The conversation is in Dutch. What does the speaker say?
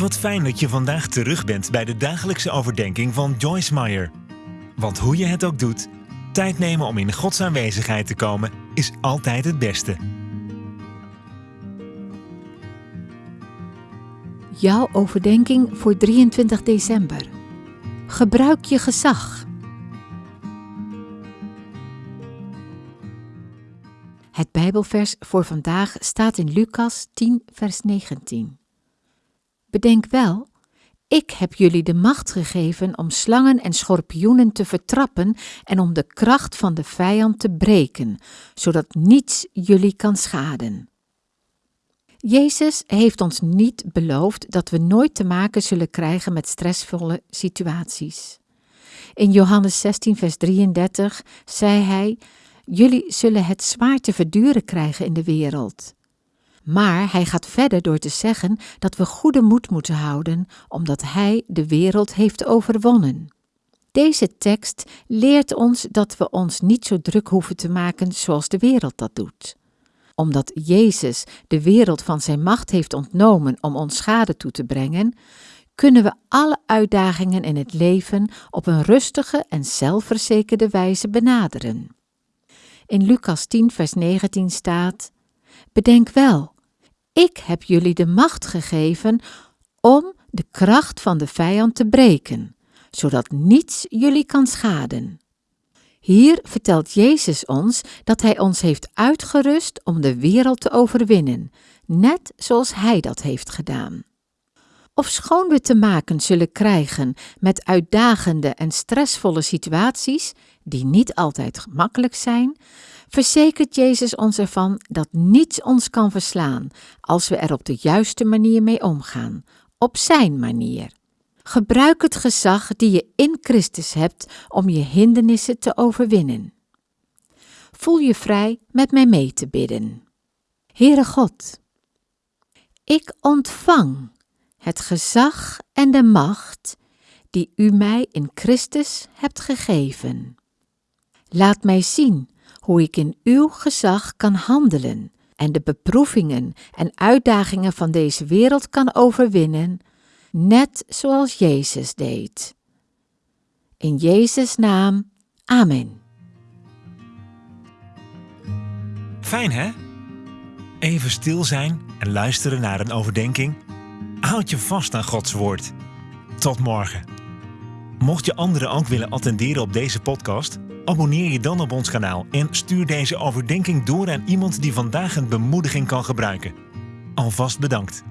Wat fijn dat je vandaag terug bent bij de dagelijkse overdenking van Joyce Meyer. Want hoe je het ook doet, tijd nemen om in Gods aanwezigheid te komen is altijd het beste. Jouw overdenking voor 23 december. Gebruik je gezag. Het Bijbelvers voor vandaag staat in Lucas 10, vers 19. Bedenk wel, ik heb jullie de macht gegeven om slangen en schorpioenen te vertrappen en om de kracht van de vijand te breken, zodat niets jullie kan schaden. Jezus heeft ons niet beloofd dat we nooit te maken zullen krijgen met stressvolle situaties. In Johannes 16, vers 33 zei hij: Jullie zullen het zwaar te verduren krijgen in de wereld. Maar hij gaat verder door te zeggen dat we goede moed moeten houden, omdat hij de wereld heeft overwonnen. Deze tekst leert ons dat we ons niet zo druk hoeven te maken zoals de wereld dat doet. Omdat Jezus de wereld van zijn macht heeft ontnomen om ons schade toe te brengen, kunnen we alle uitdagingen in het leven op een rustige en zelfverzekerde wijze benaderen. In Lucas 10, vers 19 staat: Bedenk wel, ik heb jullie de macht gegeven om de kracht van de vijand te breken, zodat niets jullie kan schaden. Hier vertelt Jezus ons dat Hij ons heeft uitgerust om de wereld te overwinnen, net zoals Hij dat heeft gedaan. Ofschoon we te maken zullen krijgen met uitdagende en stressvolle situaties, die niet altijd gemakkelijk zijn, verzekert Jezus ons ervan dat niets ons kan verslaan als we er op de juiste manier mee omgaan, op Zijn manier. Gebruik het gezag die je in Christus hebt om je hindernissen te overwinnen. Voel je vrij met mij mee te bidden. Heere God, ik ontvang het gezag en de macht die U mij in Christus hebt gegeven. Laat mij zien hoe ik in uw gezag kan handelen en de beproevingen en uitdagingen van deze wereld kan overwinnen, net zoals Jezus deed. In Jezus' naam, Amen. Fijn hè? Even stil zijn en luisteren naar een overdenking. Houd je vast aan Gods woord. Tot morgen. Mocht je anderen ook willen attenderen op deze podcast, abonneer je dan op ons kanaal en stuur deze overdenking door aan iemand die vandaag een bemoediging kan gebruiken. Alvast bedankt.